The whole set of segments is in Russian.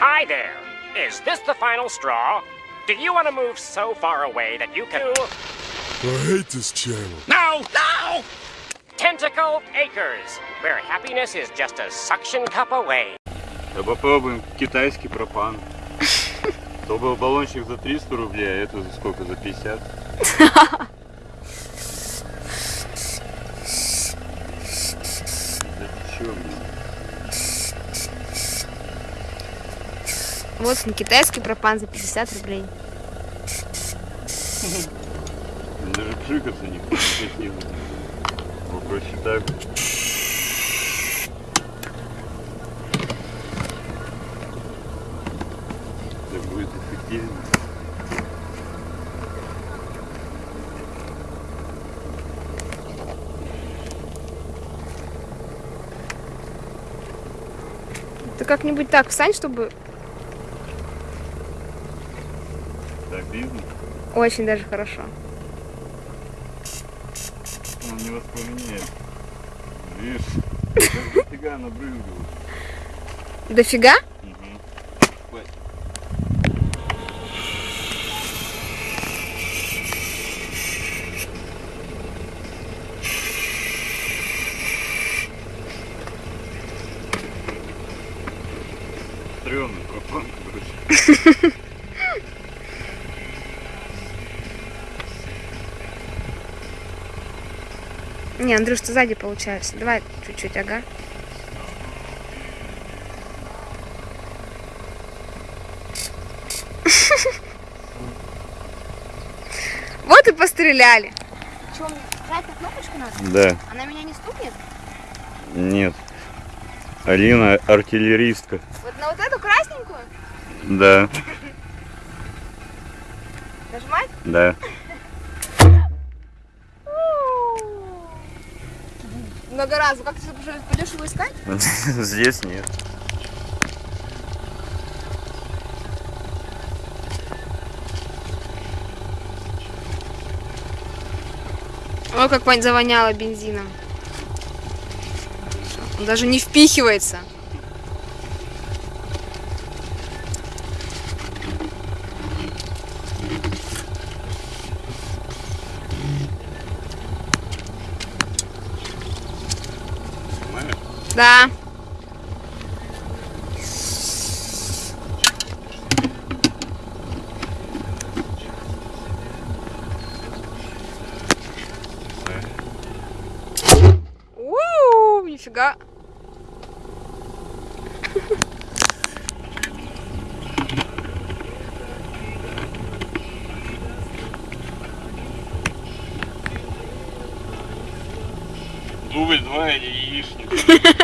Hi there. Is this the final straw? Do you want to move so far away that you can... I hate this channel. No! No! Tentacle Acres, where happiness is just a suction cup away. Да попробуем китайский пропан. То был баллончик за 300 рублей, а это за сколько? За 50? Да ты чё, блин? Вот он, китайский пропан за 50 рублей. Даже пшикаться не красиво. Попроще так. Так будет эффективнее. Ты как-нибудь так встань, чтобы Так видно? Очень даже хорошо. Он не воспламеняет. Видишь? Дофига набрызгал. Дофига? Стрёмный пропан, короче. Не, Андрюш, ты сзади получается. Давай чуть-чуть, ага. Вот и постреляли. Что, мне на кнопочку надо? Да, Она меня не стукнет? нет. Алина артиллеристка. Вот на вот эту красненькую Да, нажимать? да. Много раз. Как ты пойдешь его искать? Здесь нет. Ой, как вонь завоняло бензином. Он даже не впихивается. Да. У, нифига. Дубль два или яичник.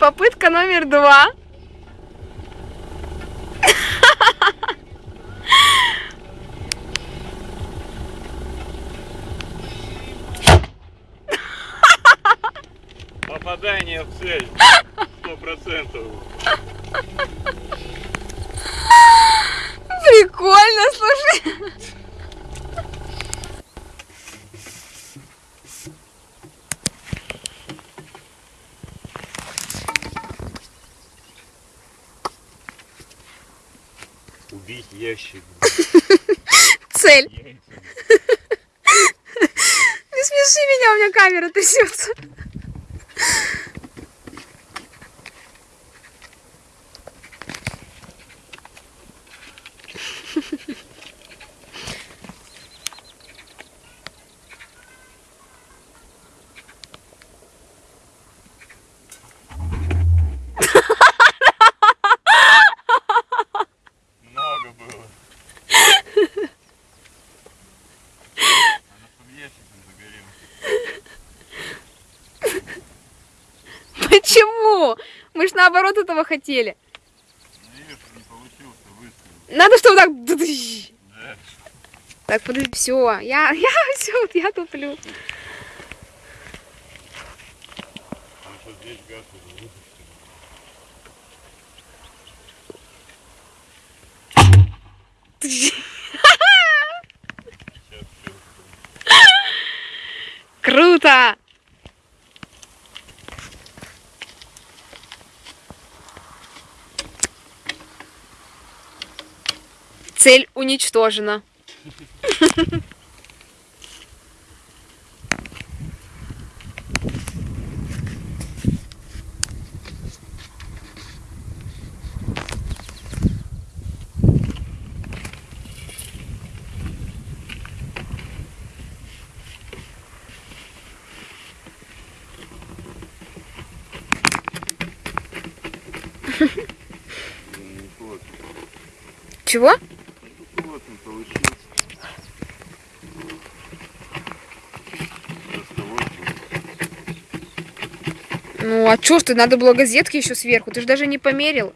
Попытка номер два. Попадание в цель. Сто процентов. Убить ящик. Цель. Не смеши меня, у меня камера трясется. Много было. Ящиком загорелась. Почему? Мы ж наоборот этого хотели. Видишь, не получился выстрел. Надо, чтобы так... Да. Так, подожди, все. Я, я, все, я туплю. Там круто! Цель уничтожена. Чего? Ну, а чё ж ты, надо было газетки еще сверху, ты же даже не померил.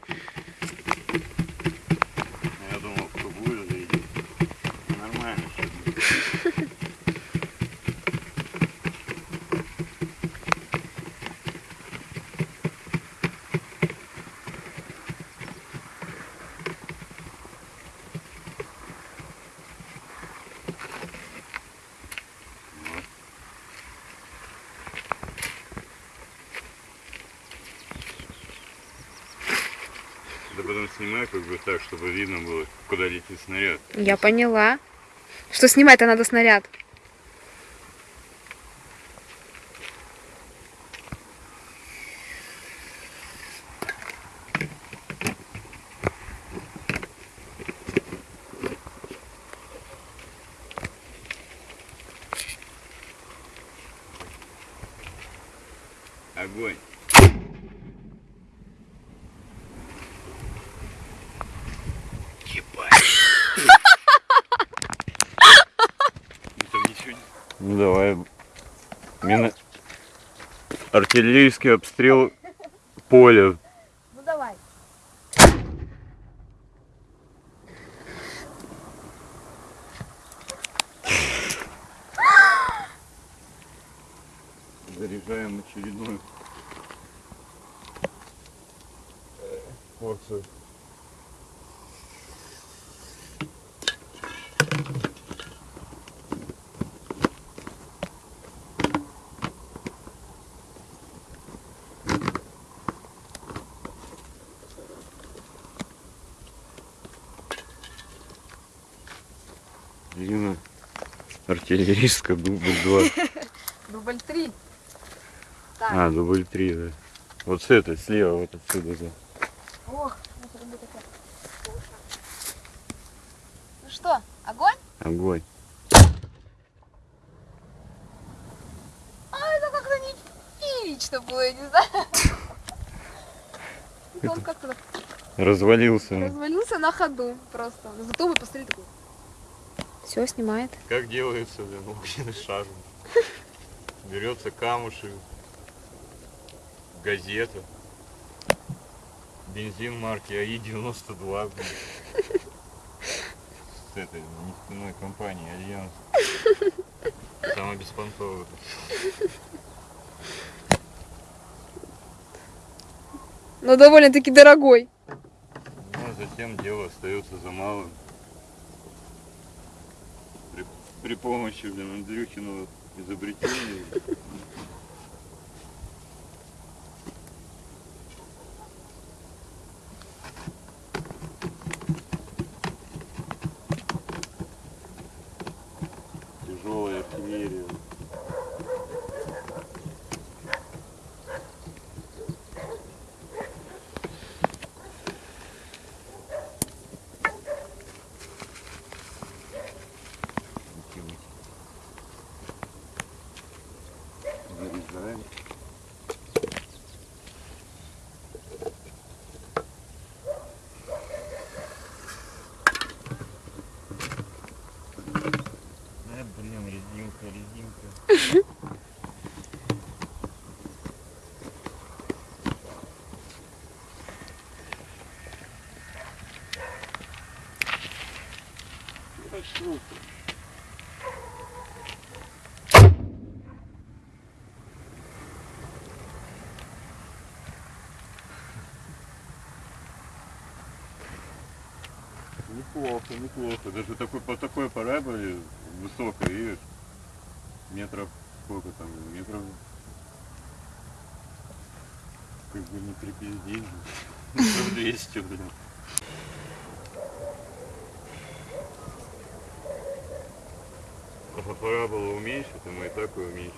Да потом снимай как бы так, чтобы видно было, куда летит снаряд. Я поняла. Что снимать-то надо снаряд? Огонь. Ебать. Там ничего не... Ну давай. Мина... Артиллерийский обстрел поля. Артиллерийская дубль 2. Дубль три. А, дубль 3, да. Вот с этой, слева, вот отсюда, да. Ох, Ну что, огонь? Огонь. А, это как-то не было, я не знаю. Он как-то Развалился. развалился на ходу просто. Зато вы посмотрите такой. Все снимает. Как делается, блин, огненный шар? Берется камушек, газета, бензин марки АИ-92, блин. С этой нефтяной компании Альянс. Самая беспонтовая. Но довольно-таки дорогой. Ну, а затем дело остается за малым. При, помощи, блин, Андрюхиного изобретения. Пошел ты. Неплохо, неплохо. Даже такой, по такой параболе высокой, видишь, метров, сколько там, метров, как бы не припиздить, метров 200, блин. Пора было уменьшить, а мы и так и уменьшили.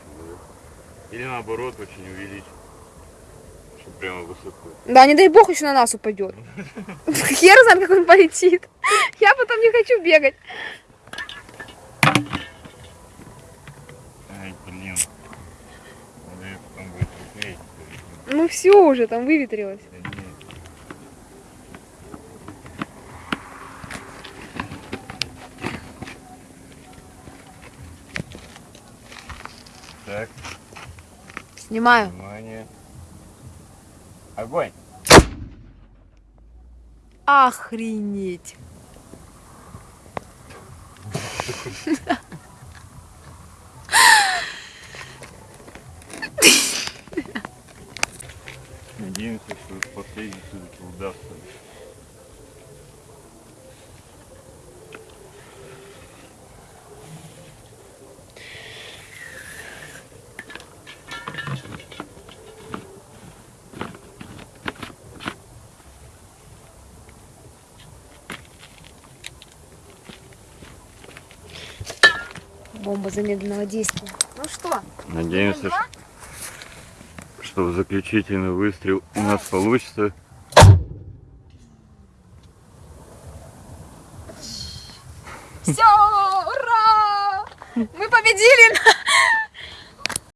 Или наоборот, очень увеличить. Чтобы прямо высоко. Да, не дай бог еще на нас упадет. Хер знает, как он полетит. Я потом не хочу бегать. Ай, блин. Ну все уже, там выветрилось. Да нет. Так, Снимаю. внимание. Огонь! Охренеть. Надеемся, что последний все-таки удастся. Бомба замедленного действия. Ну что? Надеемся, что, что заключительный выстрел у нас получится. Все, ура! Мы победили!